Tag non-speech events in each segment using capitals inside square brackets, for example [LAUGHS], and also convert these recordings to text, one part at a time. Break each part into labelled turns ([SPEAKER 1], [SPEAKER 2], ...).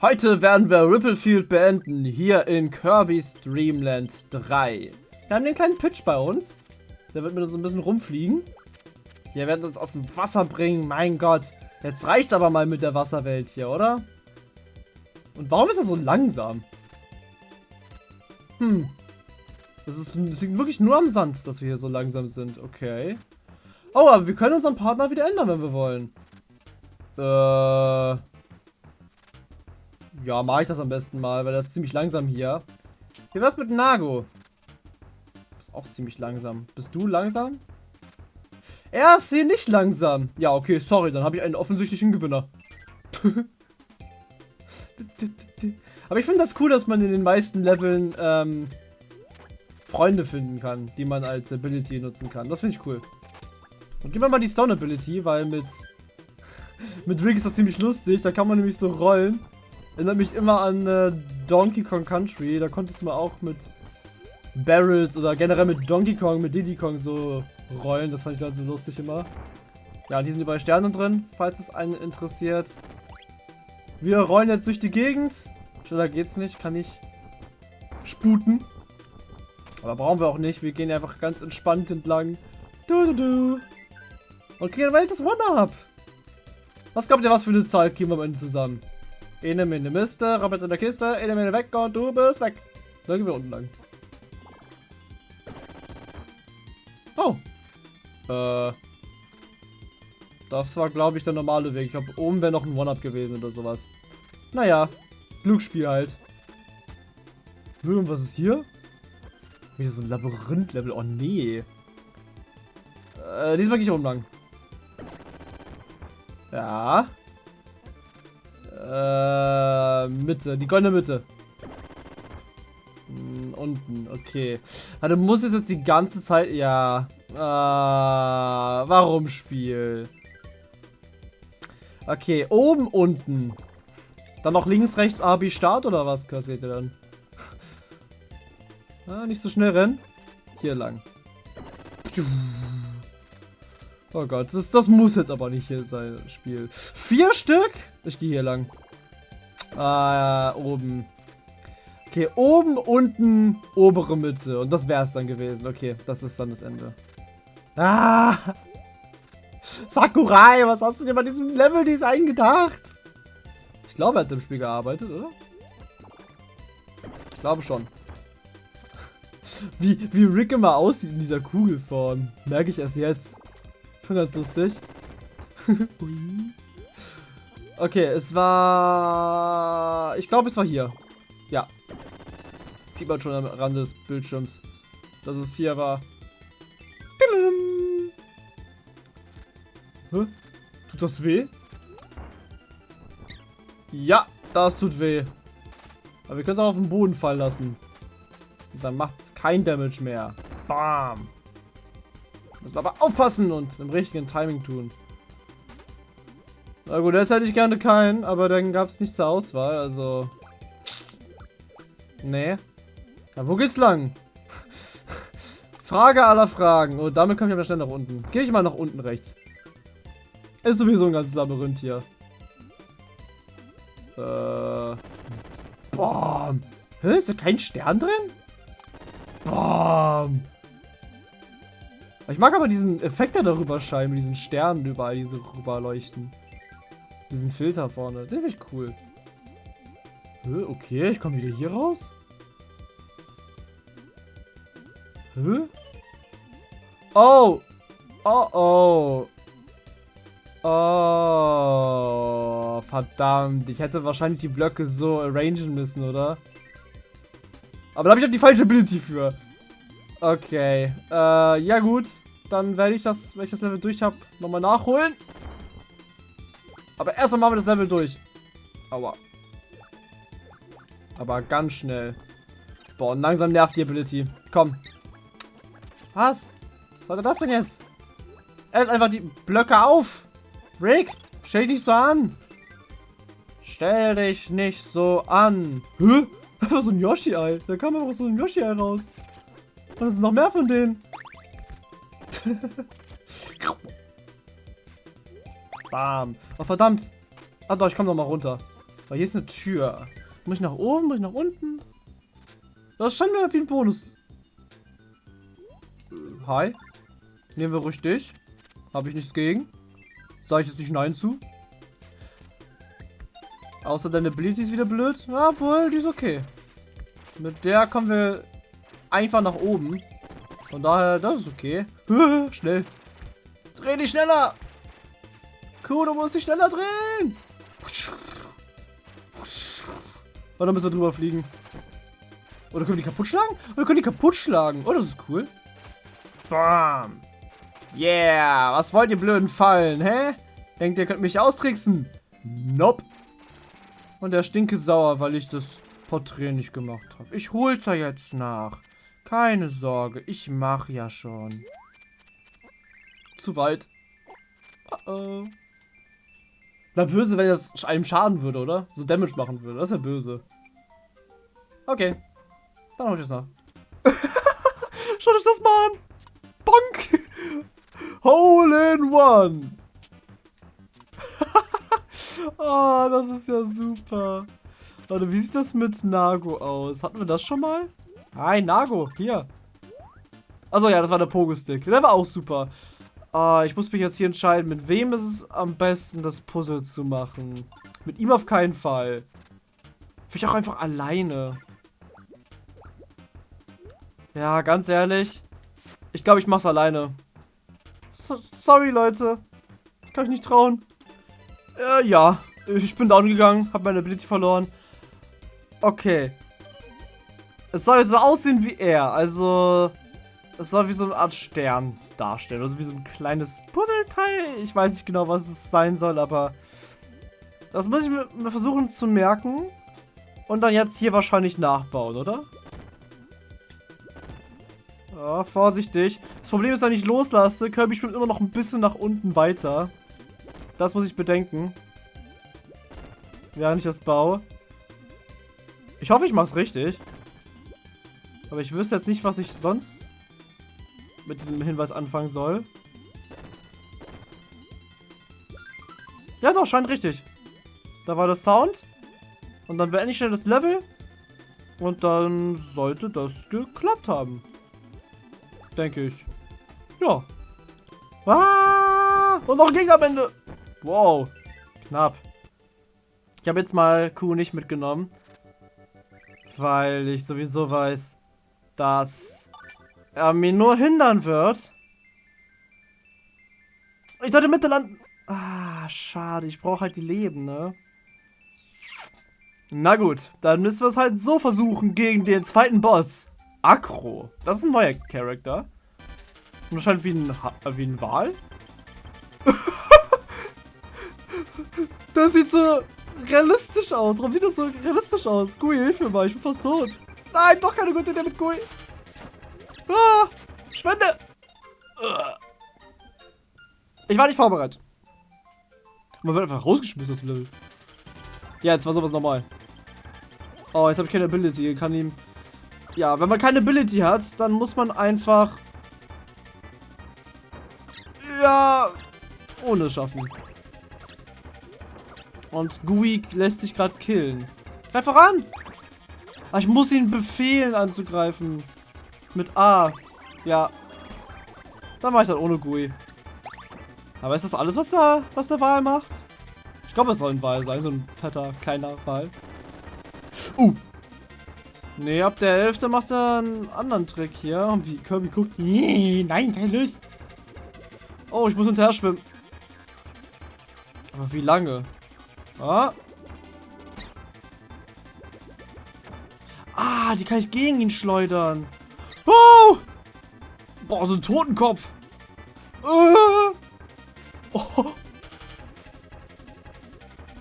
[SPEAKER 1] Heute werden wir Ripplefield beenden, hier in Kirby's Dreamland 3. Wir haben den kleinen Pitch bei uns. Der wird mit uns ein bisschen rumfliegen. Wir werden uns aus dem Wasser bringen, mein Gott. Jetzt reicht's aber mal mit der Wasserwelt hier, oder? Und warum ist er so langsam? Hm. Das, ist, das liegt wirklich nur am Sand, dass wir hier so langsam sind. Okay. Oh, aber wir können unseren Partner wieder ändern, wenn wir wollen. Äh... Ja, mache ich das am besten mal, weil das ist ziemlich langsam hier. Wie wär's mit Nago? Du bist auch ziemlich langsam. Bist du langsam? Er ist hier nicht langsam. Ja, okay, sorry, dann habe ich einen offensichtlichen Gewinner. [LAUGHS] Aber ich finde das cool, dass man in den meisten Leveln ähm, Freunde finden kann, die man als Ability nutzen kann. Das finde ich cool. Und gib mir mal die Stone Ability, weil mit [LAUGHS] mit Rick ist das ziemlich lustig. Da kann man nämlich so rollen. Erinnert mich immer an äh, Donkey Kong Country. Da konntest du mal auch mit Barrels oder generell mit Donkey Kong, mit Diddy Kong so rollen. Das fand ich dann so lustig immer. Ja, die sind überall Sterne drin, falls es einen interessiert. Wir rollen jetzt durch die Gegend. Schneller geht's nicht, kann ich sputen. Aber brauchen wir auch nicht. Wir gehen einfach ganz entspannt entlang. Du, du, du. Und kriegen Welt das One-Up. Was glaubt ihr, was für eine Zahl kriegen wir am Ende zusammen? Ene Mine Miste, Rabbit in der Kiste, Ene Mine weg und du bist weg. Dann gehen wir unten lang. Oh. Äh. Das war, glaube ich, der normale Weg. Ich glaube, oben wäre noch ein One-Up gewesen oder sowas. Naja. Glücksspiel halt. Und was ist hier? Wieder so ein Labyrinth-Level. Oh, nee. Äh, diesmal gehe ich oben lang. Ja. Äh, Mitte, die goldene Mitte. Hm, unten, okay. Also muss es jetzt die ganze Zeit, ja. Äh, warum Spiel? Okay, oben, unten. Dann noch links, rechts, A, B, Start oder was kassiert ihr dann? [LAUGHS] ah, nicht so schnell rennen. Hier lang. Oh Gott, das, das muss jetzt aber nicht hier sein, Spiel. Vier Stück? Ich gehe hier lang. Ah, oben. Okay, oben, unten, obere Mitte. Und das wäre es dann gewesen. Okay, das ist dann das Ende. Ah! Sakurai, was hast du dir bei diesem Level-Design gedacht? Ich glaube, er hat im Spiel gearbeitet, oder? Ich glaube schon. Wie, wie Rick immer aussieht in dieser Kugelform. Merke ich erst jetzt. [LAUGHS] Schon ganz lustig. okay, es war... Ich glaube, es war hier. Ja. Sieht man schon am Rand des Bildschirms, dass es hier war. Hä? Tut das weh? Ja, das tut weh. Aber wir können es auch auf den Boden fallen lassen. Und dann macht es kein Damage mehr. Bam. Wir aber aufpassen und im richtigen Timing tun. Na gut, jetzt hätte ich gerne keinen, aber dann gab es nicht zur Auswahl, also... Nee. Na, wo geht's lang? [LAUGHS] Frage aller Fragen. Und damit komme ich aber schnell nach unten. Gehe ich mal nach unten rechts. Ist sowieso ein ganzes Labyrinth hier. Äh... Bam. Hä, ist da kein Stern drin? Bam. Ich mag aber diesen Effekt, der darüber scheint, mit diesen Sternen überall, die so rüberleuchten. Diesen Filter vorne. Den finde ich cool. Hä, okay, ich komme wieder hier raus. Hä? Oh! Oh, oh. Oh, verdammt. Ich hätte wahrscheinlich die Blöcke so arrangen müssen, oder? Aber da habe ich auch die falsche Ability für. Okay. Äh, ja gut. Dann werde ich das, wenn ich das Level durch habe, nochmal nachholen. Aber erstmal machen wir das Level durch. Aua. Aber ganz schnell. Boah, und langsam nervt die Ability. Komm. Was? Was sollte das denn jetzt? Er ist einfach die Blöcke auf. Rick, stell dich nicht so an. Stell dich nicht so an. Hä? [LAUGHS] Einfach so ein Yoshi-Ei. Da kam einfach so ein Yoshi-Ei raus. Und es sind noch mehr von denen. [LAUGHS] Bam. Oh, verdammt. Ah doch, ich komme noch mal runter. Oh, hier ist eine Tür. Muss ich nach oben? Muss ich nach unten? Das scheint mir wie ein Bonus. Hi. Nehmen wir ruhig dich. Habe ich nichts gegen. Sage ich jetzt nicht Nein zu. Außer deine Ability ist wieder blöd. Obwohl, die ist okay. Mit der kommen wir einfach nach oben. Von daher, das ist okay. [LAUGHS] Schnell. Dreh dich schneller. Cool, du musst dich schneller drehen. Und dann müssen wir drüber fliegen. Oder können wir die kaputt schlagen? Oder können die kaputt schlagen? Oh, das ist cool. Bam. Yeah. Was wollt ihr blöden Fallen, hä? Denkt ihr, könnt mich austricksen? Nope. Und der stinke sauer, weil ich das Porträt nicht gemacht habe. Ich hol's ja jetzt nach. Keine Sorge, ich mach ja schon. Zu weit. Uh oh. Na, böse, wenn das einem schaden würde, oder? So Damage machen würde. Das wäre böse. Okay. Dann hol ich das nach. [LAUGHS] Schaut euch das mal an. Bonk. [LAUGHS] Hole in One. oh, [LAUGHS] das ist ja super. Warte, wie sieht das mit Nago aus? Hatten wir das schon mal? Hi, Nago. Hier. Achso, ja, das war der Pogo-Stick. Der war auch super. Uh, ich muss mich jetzt hier entscheiden, mit wem ist es am besten, das Puzzle zu machen. Mit ihm auf keinen Fall. Vielleicht auch einfach alleine. Ja, ganz ehrlich. Ich glaube, ich mach's alleine. So, sorry, Leute. Ich kann mich nicht trauen. Äh, ja. Ich bin down gegangen, habe meine Ability verloren. Okay. Es soll so aussehen wie er. Also, es soll wie so eine Art Stern darstellen. Also wie so ein kleines Puzzleteil. Ich weiß nicht genau, was es sein soll, aber das muss ich mir versuchen zu merken. Und dann jetzt hier wahrscheinlich nachbauen, oder? Ja, vorsichtig. Das Problem ist, wenn ich loslasse, Kirby schwimmt immer noch ein bisschen nach unten weiter. Das muss ich bedenken. Während ich das baue. Ich hoffe, ich mache es richtig. Aber ich wüsste jetzt nicht, was ich sonst mit diesem Hinweis anfangen soll. Ja, doch, scheint richtig. Da war der Sound. Und dann beende ich schnell das Level. Und dann sollte das geklappt haben. Denke ich. Ja. Ah! Und noch ein Gegner am Ende. Wow. Knapp. Ich habe jetzt mal Q nicht mitgenommen. Weil ich sowieso weiß, dass er mir nur hindern wird. Ich sollte Mitte landen. Ah, schade. Ich brauche halt die Leben, ne? Na gut, dann müssen wir es halt so versuchen gegen den zweiten Boss. Akro. Das ist ein neuer Charakter. Und scheint wie ein, ha wie ein Wal. [LAUGHS] das sieht so realistisch aus. Warum sieht das so realistisch aus? Gui, hilf mir mal. Ich bin fast tot. Nein, doch keine gute Idee mit Gui. Ah, Spende. Ich war nicht vorbereitet. Man wird einfach rausgeschmissen aus dem Level. Ja, jetzt war sowas normal. Oh, jetzt habe ich keine Ability. Ich kann ihm... Ja, wenn man keine Ability hat, dann muss man einfach... Ja... Ohne schaffen. Und Gui lässt sich gerade killen. Greif voran! Ah, ich muss ihn befehlen anzugreifen. Mit A. Ja. Dann mache ich das ohne GUI. Aber ist das alles, was der, was der Wal macht? Ich glaube, es soll ein Wal sein. So ein fetter, kleiner Wal. Uh. Nee, ab der Hälfte macht er einen anderen Trick hier. Und wie Kirby guckt. Nee, nein, keine Lust. Oh, ich muss hinterher schwimmen. Aber wie lange? Ah. Ah, die kann ich gegen ihn schleudern. Oh! Boah, so ein Totenkopf. Uh. Oh.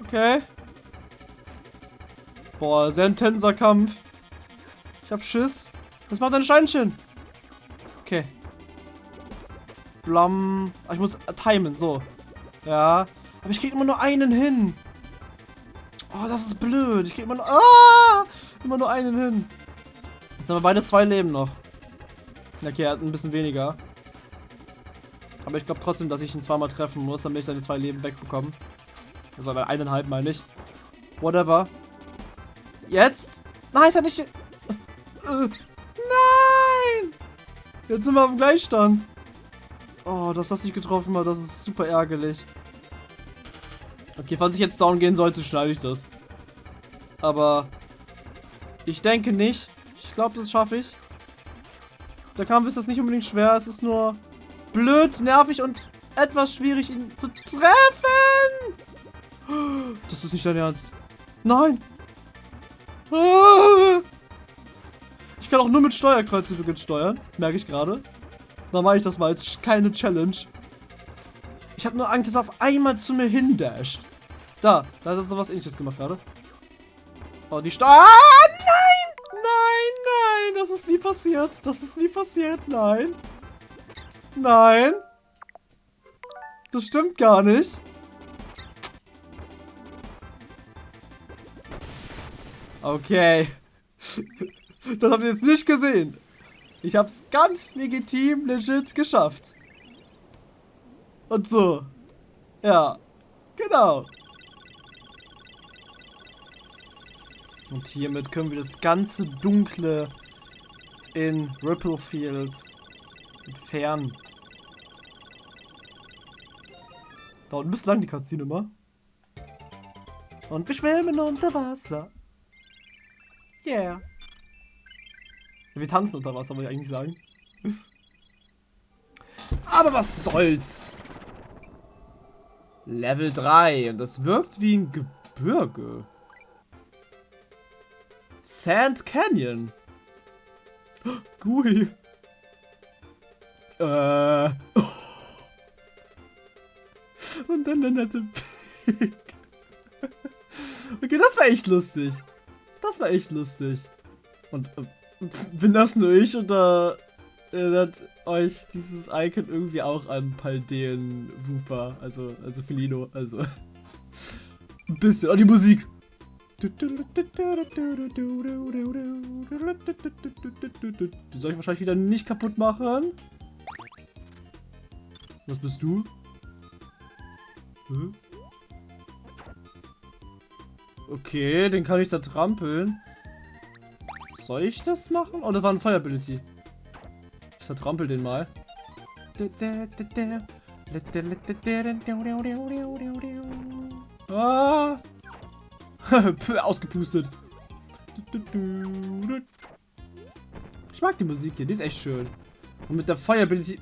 [SPEAKER 1] Okay. Boah, sehr intenser Kampf. Ich hab Schiss. Das macht ein Steinchen. Okay. Blam. Ah, ich muss timen, so. Ja. Aber ich krieg immer nur einen hin. Oh, das ist blöd. Ich krieg immer nur... Ah! Immer nur einen hin. Jetzt haben wir beide zwei Leben noch. Okay, er hat ein bisschen weniger. Aber ich glaube trotzdem, dass ich ihn zweimal treffen muss, damit ich seine zwei Leben wegbekomme. Also eineinhalb mal nicht. Whatever. Jetzt? Nein, ist ja nicht... Äh, nein! Jetzt sind wir auf dem Gleichstand. Oh, dass das nicht getroffen hat, das ist super ärgerlich. Okay, falls ich jetzt down gehen sollte, schneide ich das. Aber ich denke nicht. Ich glaube, das schaffe ich. Der Kampf ist das nicht unbedingt schwer, es ist nur blöd, nervig und etwas schwierig, ihn zu treffen. Das ist nicht dein Ernst. Nein. Ich kann auch nur mit Steuerkreuze steuern, merke ich gerade. Dann mache ich das mal als keine Challenge. Ich habe nur Angst, dass er auf einmal zu mir hindasht. Da, da hat er sowas ähnliches gemacht gerade. Oh, die Steuer. Ah, nein! Nein, nein, das ist nie passiert. Das ist nie passiert, nein. Nein. Das stimmt gar nicht. Okay. [LAUGHS] Das habt ihr jetzt nicht gesehen. Ich hab's ganz legitim, legit geschafft. Und so. Ja. Genau. Und hiermit können wir das ganze Dunkle in Ripplefield entfernen. Da unten bis lang die Cutscene immer. Und wir schwimmen unter Wasser. Yeah. Wir tanzen unter Wasser, wollte ich eigentlich sagen. [LAUGHS] Aber was soll's? Level 3. Und das wirkt wie ein Gebirge. Sand Canyon. [GASPS] Gui. Äh. [LAUGHS] Und dann der nette Pig. [LAUGHS] Okay, das war echt lustig. Das war echt lustig. Und äh, bin das nur ich oder erinnert euch dieses Icon irgendwie auch an Paldeen Wooper, also, also Felino, also [LAUGHS] ein bisschen. Oh, die Musik. Die soll ich wahrscheinlich wieder nicht kaputt machen. Was bist du? Hm? Okay, den kann ich da trampeln. Soll ich das machen? Oh, das war ein Fire Ability. Zertrampel den mal. Ah! [LAUGHS] Ausgepustet. Ich mag die Musik hier, die ist echt schön. Und mit der Fire Ability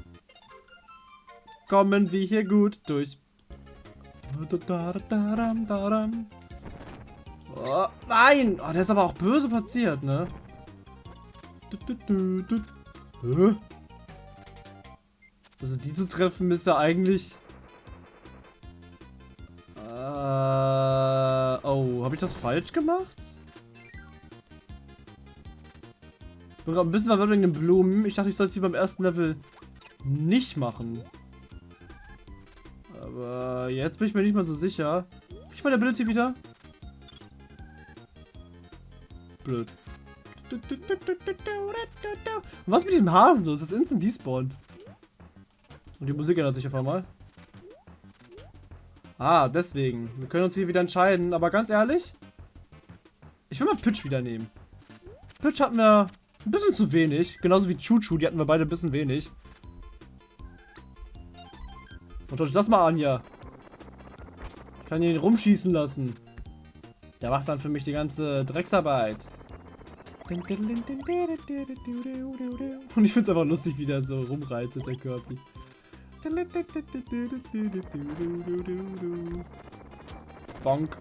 [SPEAKER 1] kommen wir hier gut durch. Oh, nein! Oh, der ist aber auch böse platziert, ne? Also die zu treffen ist ja eigentlich... Äh, oh, habe ich das falsch gemacht? Ein bisschen verwirrt wegen den Blumen. Ich dachte, ich soll es wie beim ersten Level nicht machen. Aber jetzt bin ich mir nicht mal so sicher. Hab ich meine Ability wieder? Blöd. Was mit diesem Hasen los? Das ist instant despawned. Und die Musik ändert sich auf einmal. Ah, deswegen. Wir können uns hier wieder entscheiden. Aber ganz ehrlich, ich will mal Pitch wieder nehmen. Pitch hatten wir ein bisschen zu wenig. Genauso wie Chuchu, die hatten wir beide ein bisschen wenig. Und schaut euch das mal an hier. Ich kann ihn rumschießen lassen. Der macht dann für mich die ganze Drecksarbeit. Und ich finde es einfach lustig, wie der so rumreitet, der Kirby. Bonk.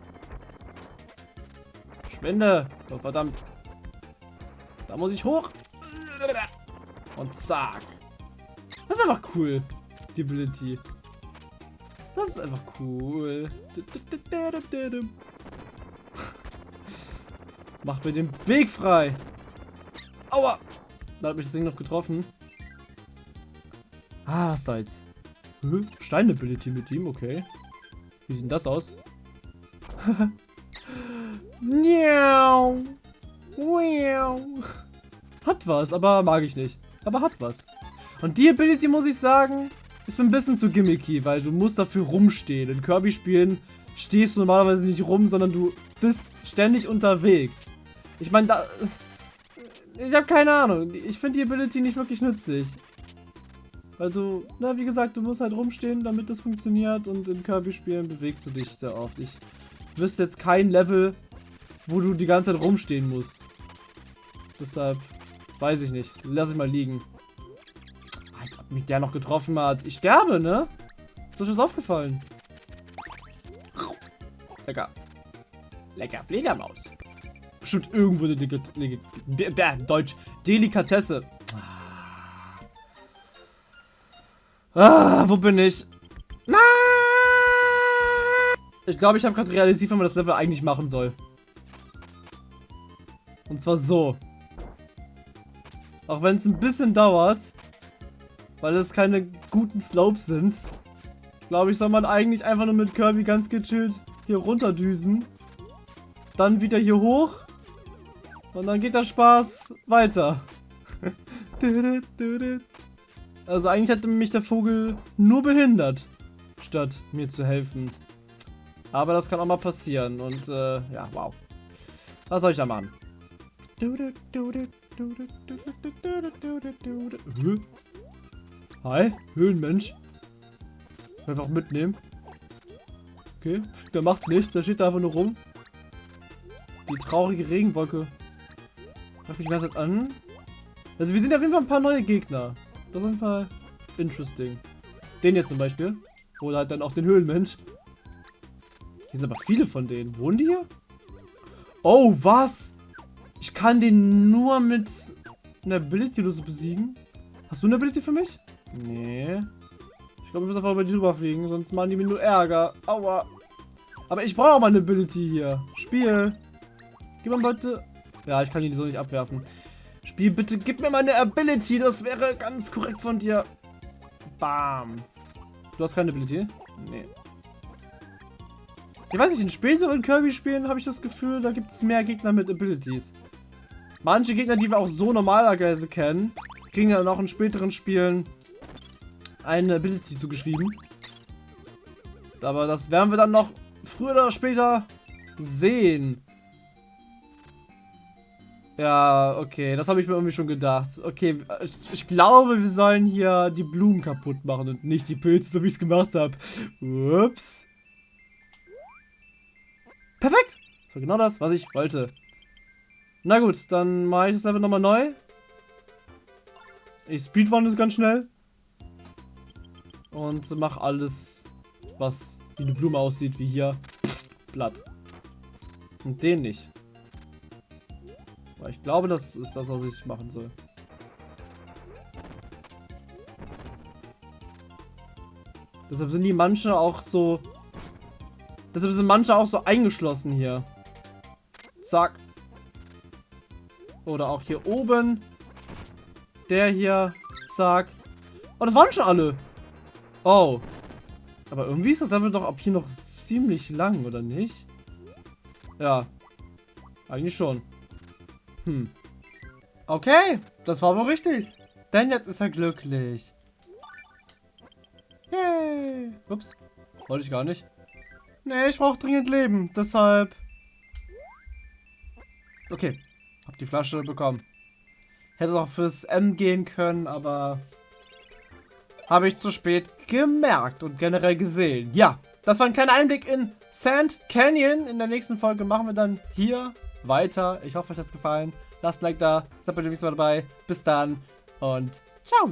[SPEAKER 1] Schwinde. Oh, verdammt. Da muss ich hoch. Und zack. Das ist einfach cool. Die Ability. Das ist einfach cool. Mach mir den Weg frei. Aua. Da hat mich das Ding noch getroffen. Ah, was jetzt? Stein-Ability mit ihm, okay. Wie sieht denn das aus? [LAUGHS] hat was, aber mag ich nicht. Aber hat was. Und die Ability, muss ich sagen, ist mir ein bisschen zu gimmicky, weil du musst dafür rumstehen. In Kirby-Spielen stehst du normalerweise nicht rum, sondern du bist ständig unterwegs. Ich meine, da... Ich habe keine Ahnung. Ich finde die Ability nicht wirklich nützlich. Du, na wie gesagt, du musst halt rumstehen, damit das funktioniert und in Kirby-Spielen bewegst du dich sehr oft. Ich wüsste jetzt kein Level, wo du die ganze Zeit rumstehen musst. Deshalb weiß ich nicht. Lass ich mal liegen. Als ob mich der noch getroffen hat. Ich sterbe, ne? Ist euch das aufgefallen? Lecker. Lecker Fledermaus. Bestimmt irgendwo eine Delikat Deutsch. Delikatesse. Ah, wo bin ich? Nein! Ich glaube, ich habe gerade realisiert, wie man das Level eigentlich machen soll. Und zwar so. Auch wenn es ein bisschen dauert, weil es keine guten Slopes sind, glaube ich, soll man eigentlich einfach nur mit Kirby ganz gechillt hier runterdüsen. Dann wieder hier hoch. Und dann geht der Spaß weiter. [LAUGHS] [LAUGHS] Also eigentlich hätte mich der Vogel nur behindert, statt mir zu helfen. Aber das kann auch mal passieren und äh, ja, wow. Was soll ich da machen? Hi, Höhlenmensch. Einfach mitnehmen. Okay, der macht nichts, der steht da einfach nur rum. Die traurige Regenwolke. Macht mich ganz an. Also wir sind auf jeden Fall ein paar neue Gegner. Das ist auf jeden Fall interesting. Den jetzt zum Beispiel. Oder halt dann auch den Höhlenmensch. Hier sind aber viele von denen. Wohnen die hier? Oh, was? Ich kann den nur mit einer Ability oder so besiegen. Hast du eine Ability für mich? Nee. Ich glaube, wir müssen einfach über die drüber fliegen, sonst machen die mir nur Ärger. Aua. Aber ich brauche auch mal eine Ability hier. Spiel. Gib mir bitte... Ja, ich kann die so nicht abwerfen. Spiel, bitte gib mir meine Ability. Das wäre ganz korrekt von dir. Bam. Du hast keine Ability? Nee. Ich weiß nicht, in späteren Kirby-Spielen habe ich das Gefühl, da gibt es mehr Gegner mit Abilities. Manche Gegner, die wir auch so normalerweise kennen, kriegen dann auch in späteren Spielen eine Ability zugeschrieben. Aber das werden wir dann noch früher oder später sehen. Ja, okay, das habe ich mir irgendwie schon gedacht. Okay, ich, glaube, wir sollen hier die Blumen kaputt machen und nicht die Pilze, so wie ich es gemacht habe. Ups. Perfekt. Das war genau das, was ich wollte. Na gut, dann mache ich das einfach nochmal neu. Ich speedrun es ganz schnell. Und mache alles, was wie eine Blume aussieht, wie hier. Blatt. Und den nicht. Weil ich glaube, das ist das, was ich machen soll. Deshalb sind die manche auch so... Deshalb sind manche auch so eingeschlossen hier. Zack. Oder auch hier oben. Der hier. Zack. Oh, das waren schon alle. Oh. Aber irgendwie ist das Level doch ab hier noch ziemlich lang, oder nicht? Ja. Eigentlich schon. Hm. Okay, das war aber richtig. Denn jetzt ist er glücklich. Yay. Ups. Wollte ich gar nicht. Nee, ich brauche dringend Leben. Deshalb... Okay. Hab die Flasche bekommen. Hätte auch fürs M gehen können, aber... Habe ich zu spät gemerkt und generell gesehen. Ja, das war ein kleiner Einblick in Sand Canyon. In der nächsten Folge machen wir dann hier weiter. Ich hoffe, euch hat es gefallen. Lasst ein Like da. Seid beim nächsten Mal dabei. Bis dann und ciao.